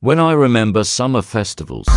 When I remember summer festivals,